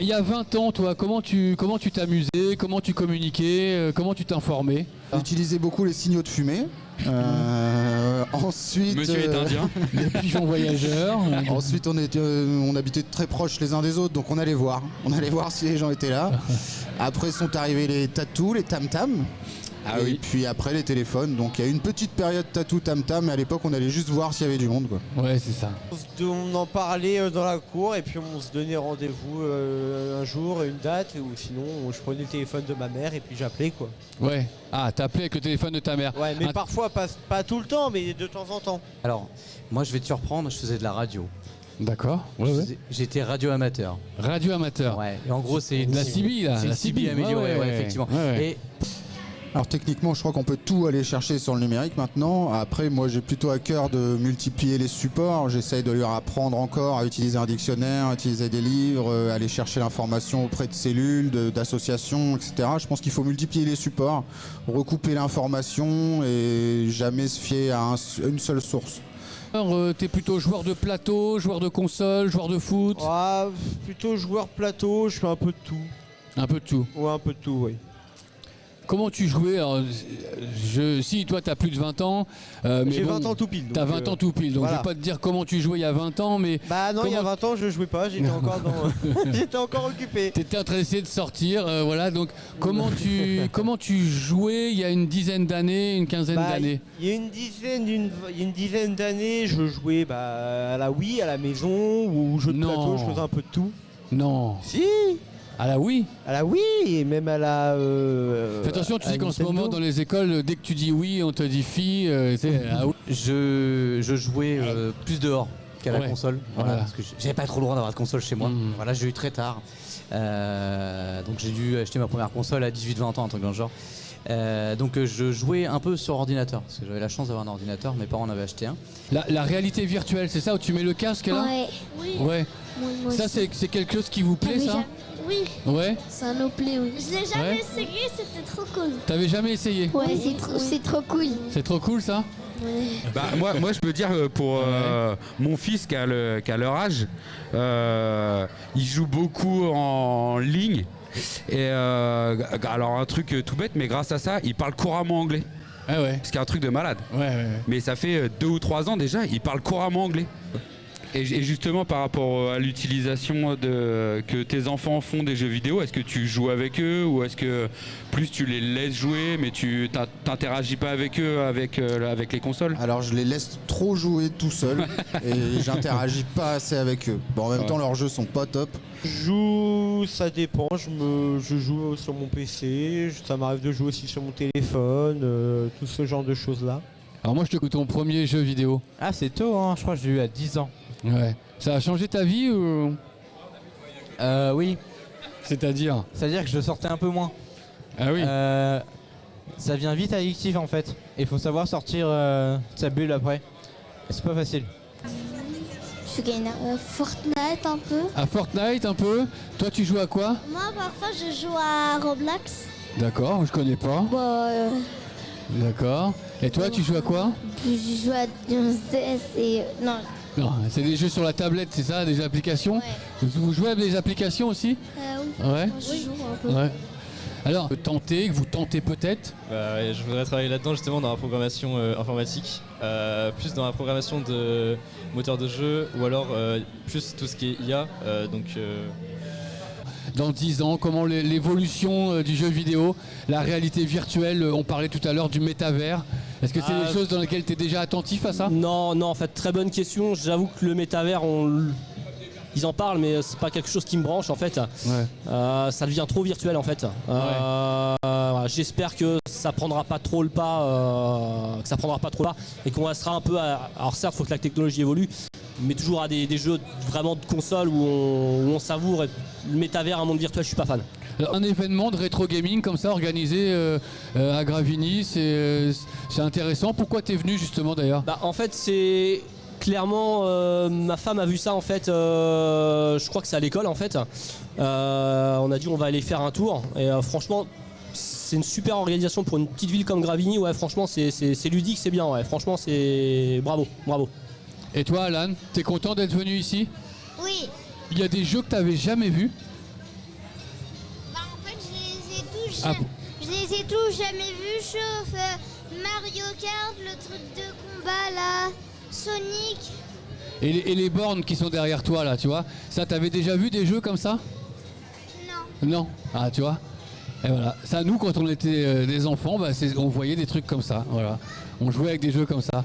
il y a 20 ans, toi, comment tu comment tu t'amusais, comment tu communiquais, euh, comment tu t'informais Utiliser beaucoup les signaux de fumée. Euh, ensuite, Monsieur est euh, indien. Les pigeons voyageurs. ensuite on, était, euh, on habitait très proches les uns des autres, donc on allait voir. On allait voir si les gens étaient là. Après sont arrivés les tatous, les tam-tam. Ah et oui. puis après les téléphones. Donc il y a eu une petite période tatou tam-tam, mais à l'époque on allait juste voir s'il y avait du monde. Quoi. Ouais, c'est ça. On, en parlait euh, dans la cour et puis on se donnait rendez-vous euh, un jour, une date, ou sinon je prenais le téléphone de ma mère et puis j'appelais quoi. Ouais. Ah, t'appelais avec le téléphone de ta mère. Ouais, mais Un- parfois pas, pas tout le temps, mais de temps en temps. Alors, moi je vais te surprendre, je faisais de la radio. D'accord. Ouais, ouais. J'étais radio amateur. Radio amateur. Ouais. Et en gros, c'est une La CB, là. C'est la CB CB, améliorée, ouais, ouais, effectivement. Ouais, ouais. Et Alors techniquement, je crois qu'on peut tout aller chercher sur le numérique maintenant. Après, moi, j'ai plutôt à cœur de multiplier les supports. J'essaye de leur apprendre encore à utiliser un dictionnaire, à utiliser des livres, euh, aller chercher l'information auprès de cellules, d'associations, etc. Je pense qu'il faut multiplier les supports, recouper l'information et jamais se fier à un- une seule source. Alors, euh, t'es plutôt joueur de plateau, joueur de console, joueur de foot? Ah, plutôt joueur plateau, je fais un peu de tout. Un peu de tout. Ouais, un peu de tout, oui. Comment tu jouais Alors, je, Si, toi, t'as plus de 20 ans. euh, J'ai bon, 20 ans tout pile. T'as donc, 20 euh, ans tout pile, donc voilà. je vais pas te dire comment tu jouais il y a 20 ans, mais Bah non, il y a Comment- 20 ans je jouais pas, j'étais encore dans. j'étais encore occupé. t'étais en train d'essayer de sortir, euh, voilà. Donc comment tu comment tu jouais il y a une dizaine d'années, une quinzaine Bah, d'années Il y a une dizaine, une dizaine d'années, je jouais bah, à la Wii, à la maison, ou au jeu de Non. plateau, je faisais un peu de tout. Non. Si Ah là oui. À la Wii, et même à la. euh, Fais attention, tu à sais qu'en ce moment dans les écoles, dès que tu dis oui, on te dit fille. euh, ah oui. je, je jouais euh, plus dehors qu'à la Ouais. console. Voilà, Voilà. Parce que j'avais pas trop le droit d'avoir de console chez moi. Mhm. Voilà, j'ai eu très tard. Euh, donc j'ai dû acheter ma première console à 18-20 ans, un truc dans le genre. Euh, donc euh, je jouais un peu sur ordinateur, parce que j'avais la chance d'avoir un ordinateur, mes parents en avaient acheté un. La, la réalité virtuelle, c'est ça où tu mets le casque là? Ouais. Oui. Ouais. Moi, moi Ça c'est quelque chose qui vous plaît T'avais ça? Oui, Ouais. ça nous plaît, oui. Je l'ai jamais Ouais. essayé, c'était trop cool. T'avais jamais essayé Ouais, c'est trop, c'est trop cool. C'est trop cool ça Bah, moi, moi, je peux dire euh, pour euh, mon fils qui a, le- qui a leur âge, euh, il joue beaucoup en ligne. Et euh, alors, un truc euh, tout bête, mais grâce à ça, il parle couramment anglais. Ah ouais. Ce qui est un truc de malade. Ouais, ouais, ouais. Mais ça fait euh, deux ou trois ans déjà, il parle couramment anglais. Et, et justement, par rapport à l'utilisation de, que tes enfants font des jeux vidéo, est-ce que tu joues avec eux ou est-ce que plus tu les laisses jouer mais tu t'in- t'interagis pas avec eux avec, euh, avec les consoles? Alors je les laisse trop jouer tout seul et j'interagis pas assez avec eux. Bon, en même Ouais. temps, leurs jeux sont pas top. Je joue, ça dépend. Je, me, je joue sur mon PC, ça m'arrive de jouer aussi sur mon téléphone, euh, tout ce genre de choses-là. Alors moi je te ton premier jeu vidéo. Ah, c'est tôt, hein. je crois que j'ai eu à 10 ans. Ouais. Ça a changé ta vie ou? Euh, oui, C'est-à-dire? C'est-à-dire que je sortais un peu moins. Ah oui. Euh, ça devient vite addictif en fait. Et il faut savoir sortir euh, de sa bulle après. Et c'est pas facile. Je gagne euh, Fortnite un peu. À Fortnite un peu? Toi tu joues à quoi? Moi, parfois, je joue à Roblox. D'accord, je connais pas. Bah, euh, D'accord. Et toi tu joues à quoi? je joue à et. non, Non, c'est des jeux sur la tablette, c'est ça, des applications ouais. Vous jouez avec des applications aussi Euh, oui. Ouais. Moi, je joue un peu. Ouais. Alors, tentez, que vous tentez peut-être Bah ouais, je voudrais travailler là-dedans justement dans la programmation euh, informatique, euh, plus dans la programmation de moteurs de jeu ou alors euh, plus tout ce qui est IA. euh, donc euh, dans 10 ans, comment l'é- l'évolution euh, du jeu vidéo, la réalité virtuelle, on parlait tout à l'heure du métavers. Est-ce que c'est des choses dans lesquelles tu es déjà attentif à ça? Non, non, en fait, très bonne question. J'avoue que le métavers, on ils en parlent, mais c'est pas quelque chose qui me branche en fait. Ouais. Euh, ça devient trop virtuel en fait. Euh, J'espère que ça prendra pas trop le pas, euh, que ça prendra pas trop le pas, et qu'on restera un peu. À... Alors certes, faut que la technologie évolue, mais toujours à des, des jeux vraiment de console où on, où on savoure. Et le métavers, un monde virtuel, je suis pas fan. Un événement de rétro gaming comme ça organisé euh, euh, à Gravigny, c'est euh, c'est intéressant. Pourquoi t'es venu justement d'ailleurs? Bah, en fait, c'est clairement euh, ma femme a vu ça en fait. euh, je crois que c'est à l'école en fait. Euh, on a dit on va aller faire un tour et euh, franchement. C'est une super organisation pour une petite ville comme Gravigny. Ouais, franchement, c'est- c'est c'est ludique, c'est bien. Ouais, franchement, c'est bravo, bravo. Et toi Alan, t'es content d'être venu ici? Oui, Il y a des jeux que t'avais jamais vus Ah, Je les ai tous jamais vus, sauf euh, Mario Kart, le truc de combat là, Sonic. et, les, et les bornes qui sont derrière toi là, tu vois, ça t'avais déjà vu des jeux comme ça? Non. Non? Ah, tu vois Et voilà. Ça, nous, quand on était euh, des enfants, bah, on voyait des trucs comme ça. Voilà. On jouait avec des jeux comme ça.